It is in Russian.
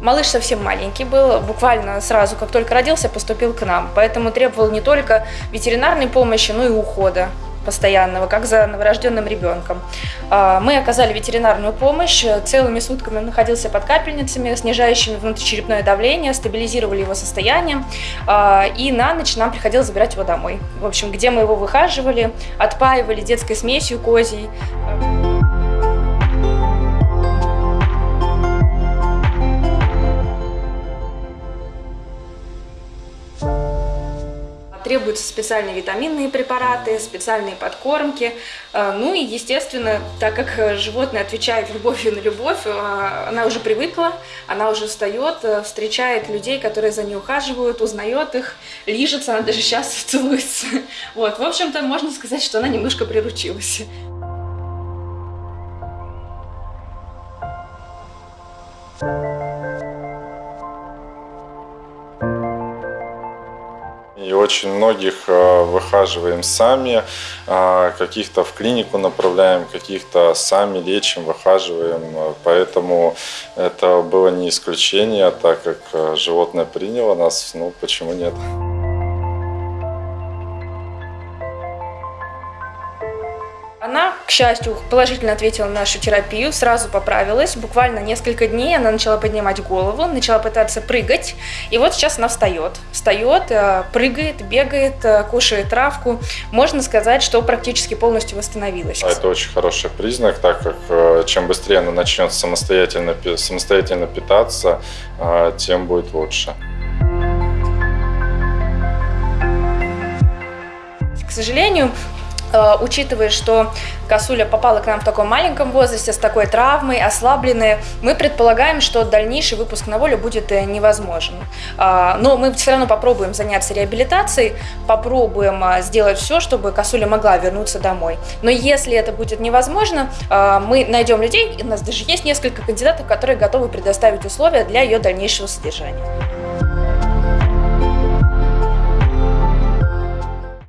Малыш совсем маленький был, буквально сразу, как только родился, поступил к нам. Поэтому требовал не только ветеринарной помощи, но и ухода постоянного, как за новорожденным ребенком. А, мы оказали ветеринарную помощь, целыми сутками он находился под капельницами, снижающими внутричерепное давление, стабилизировали его состояние, а, и на ночь нам приходилось забирать его домой. В общем, где мы его выхаживали, отпаивали детской смесью козьей. Требуются специальные витаминные препараты, специальные подкормки. Э, ну и, естественно, так как животное отвечает любовью на любовь, э, она уже привыкла, она уже встает, э, встречает людей, которые за ней ухаживают, узнает их, лижется, она даже сейчас целуется. Вот, в общем-то, можно сказать, что она немножко приручилась. И очень многих э, выхаживаем сами, э, каких-то в клинику направляем, каких-то сами лечим, выхаживаем. Поэтому это было не исключение, так как э, животное приняло нас, ну почему нет. Она, к счастью, положительно ответила на нашу терапию, сразу поправилась. Буквально несколько дней она начала поднимать голову, начала пытаться прыгать. И вот сейчас она встает. Встает, э, прыгает, бегает, э, кушает травку. Можно сказать, что практически полностью восстановилась. Это очень хороший признак, так как э, чем быстрее она начнет самостоятельно, самостоятельно питаться, тем будет лучше. К сожалению, учитывая, что косуля попала к нам в таком маленьком возрасте, с такой травмой, ослабленная, мы предполагаем, что дальнейший выпуск на волю будет э, невозможен. А, но мы все равно попробуем заняться реабилитацией, попробуем э, сделать все, чтобы косуля могла вернуться домой. Но если это будет невозможно, мы найдем людей, у нас даже есть несколько кандидатов, которые готовы предоставить условия для ее дальнейшего содержания.